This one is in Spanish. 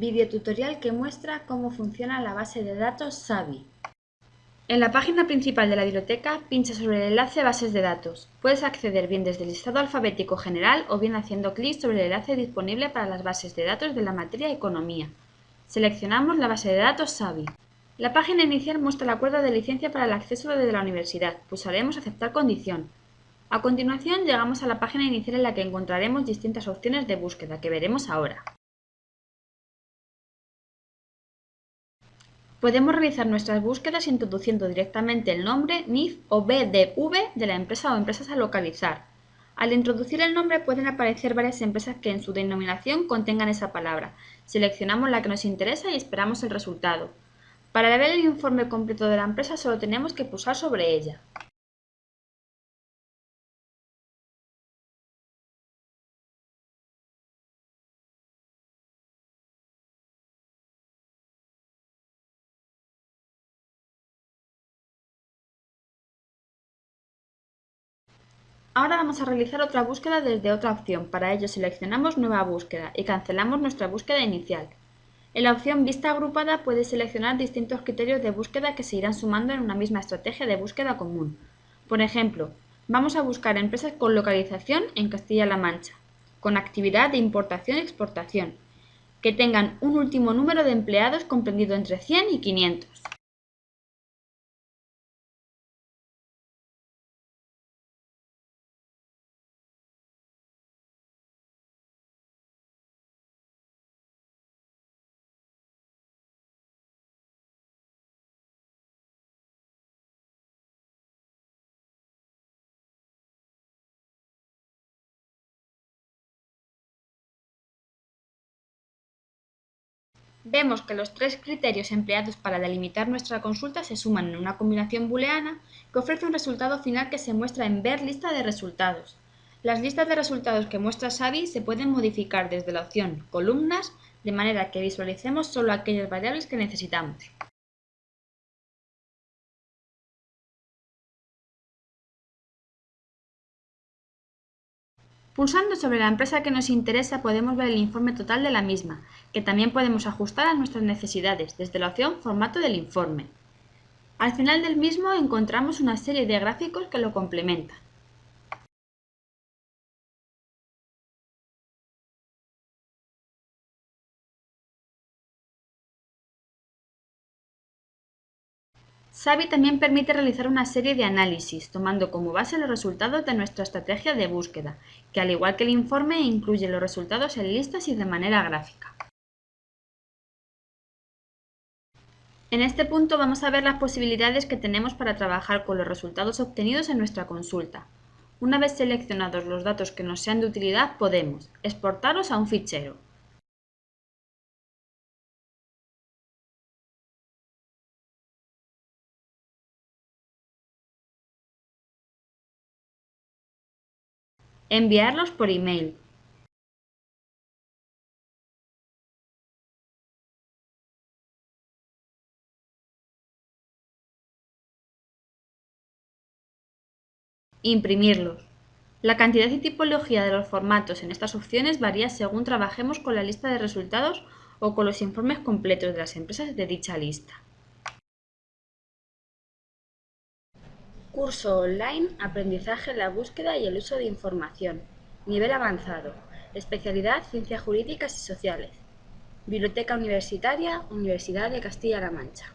Videotutorial que muestra cómo funciona la base de datos SAVI. En la página principal de la biblioteca, pincha sobre el enlace Bases de datos. Puedes acceder bien desde el listado alfabético general o bien haciendo clic sobre el enlace disponible para las bases de datos de la materia Economía. Seleccionamos la base de datos SAVI. La página inicial muestra el acuerdo de licencia para el acceso desde la universidad. Pulsaremos Aceptar condición. A continuación llegamos a la página inicial en la que encontraremos distintas opciones de búsqueda que veremos ahora. Podemos realizar nuestras búsquedas introduciendo directamente el nombre, NIF o BDV de la empresa o empresas a localizar. Al introducir el nombre pueden aparecer varias empresas que en su denominación contengan esa palabra. Seleccionamos la que nos interesa y esperamos el resultado. Para ver el informe completo de la empresa solo tenemos que pulsar sobre ella. Ahora vamos a realizar otra búsqueda desde otra opción. Para ello seleccionamos Nueva búsqueda y cancelamos nuestra búsqueda inicial. En la opción Vista agrupada puedes seleccionar distintos criterios de búsqueda que se irán sumando en una misma estrategia de búsqueda común. Por ejemplo, vamos a buscar empresas con localización en Castilla-La Mancha, con actividad de importación y exportación, que tengan un último número de empleados comprendido entre 100 y 500. Vemos que los tres criterios empleados para delimitar nuestra consulta se suman en una combinación booleana que ofrece un resultado final que se muestra en Ver lista de resultados. Las listas de resultados que muestra Xavi se pueden modificar desde la opción Columnas, de manera que visualicemos solo aquellas variables que necesitamos. Pulsando sobre la empresa que nos interesa podemos ver el informe total de la misma, que también podemos ajustar a nuestras necesidades desde la opción Formato del informe. Al final del mismo encontramos una serie de gráficos que lo complementan. Savi también permite realizar una serie de análisis, tomando como base los resultados de nuestra estrategia de búsqueda, que al igual que el informe incluye los resultados en listas y de manera gráfica. En este punto vamos a ver las posibilidades que tenemos para trabajar con los resultados obtenidos en nuestra consulta. Una vez seleccionados los datos que nos sean de utilidad, podemos exportarlos a un fichero, Enviarlos por email. Imprimirlos. La cantidad y tipología de los formatos en estas opciones varía según trabajemos con la lista de resultados o con los informes completos de las empresas de dicha lista. Curso online Aprendizaje, la búsqueda y el uso de información. Nivel avanzado. Especialidad Ciencias Jurídicas y Sociales. Biblioteca Universitaria, Universidad de Castilla-La Mancha.